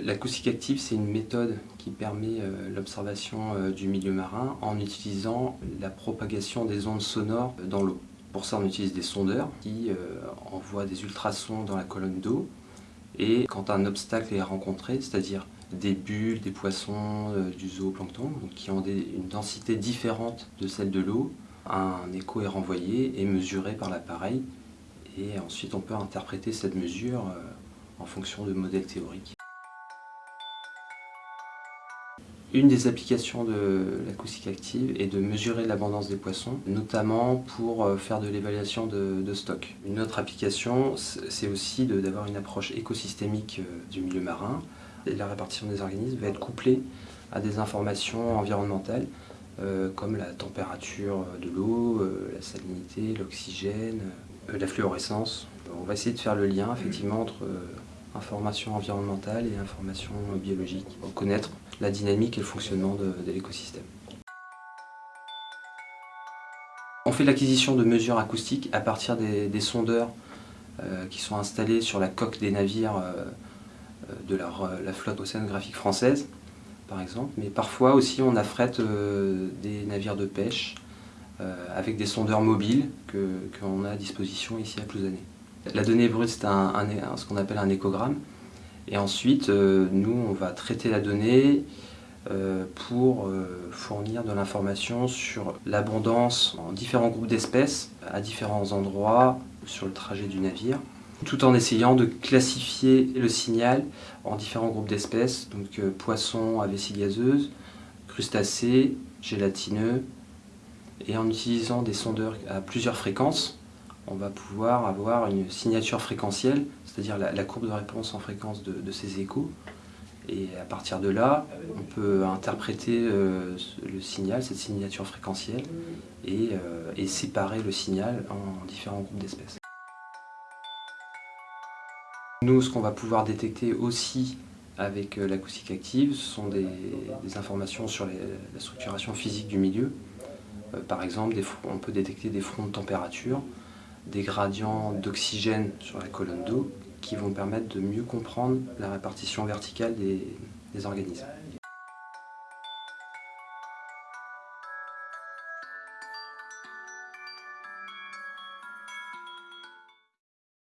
L'acoustique active, c'est une méthode qui permet euh, l'observation euh, du milieu marin en utilisant la propagation des ondes sonores dans l'eau. Pour ça, on utilise des sondeurs qui euh, envoient des ultrasons dans la colonne d'eau et quand un obstacle est rencontré, c'est-à-dire des bulles, des poissons, du zooplancton, qui ont une densité différente de celle de l'eau, un écho est renvoyé et mesuré par l'appareil et ensuite on peut interpréter cette mesure en fonction de modèles théoriques. Une des applications de l'acoustique active est de mesurer l'abondance des poissons, notamment pour euh, faire de l'évaluation de, stock. Une autre application, c'est aussi d'avoir une approche écosystémique euh, du milieu marin. La répartition des organismes va être couplée à des informations environnementales, euh, comme la température de l'eau, la salinité, l'oxygène, la fluorescence. On va essayer de faire le lien effectivement entre information environnementale et information biologique, pour connaître la dynamique et le fonctionnement de, l'écosystème. On fait l'acquisition de mesures acoustiques à partir des, sondeurs euh, qui sont installés sur la coque des navires euh, de la, flotte océanographique française, par exemple. Mais parfois aussi on affrète euh, des navires de pêche avec des sondeurs mobiles qu'on a à disposition ici à Plouzané. La donnée brute, c'est ce qu'on appelle un échogramme. Et ensuite, euh, nous, on va traiter la donnée euh, pour euh, fournir de l'information sur l'abondance en différents groupes d'espèces à différents endroits sur le trajet du navire, tout en essayant de classifier le signal en différents groupes d'espèces, donc poissons à vessie gazeuse, crustacés, gélatineux, et en utilisant des sondeurs à plusieurs fréquences, on va pouvoir avoir une signature fréquentielle, c'est-à-dire la, courbe de réponse en fréquence de, ces échos. Et à partir de là, on peut interpréter euh, le signal, cette signature fréquentielle, euh, et, séparer le signal en différents groupes d'espèces. Nous, ce qu'on va pouvoir détecter aussi avec euh, l'acoustique active, ce sont des, informations sur la structuration physique du milieu. par exemple, on peut détecter des fronts de température, des gradients d'oxygène sur la colonne d'eau qui vont permettre de mieux comprendre la répartition verticale des, organismes.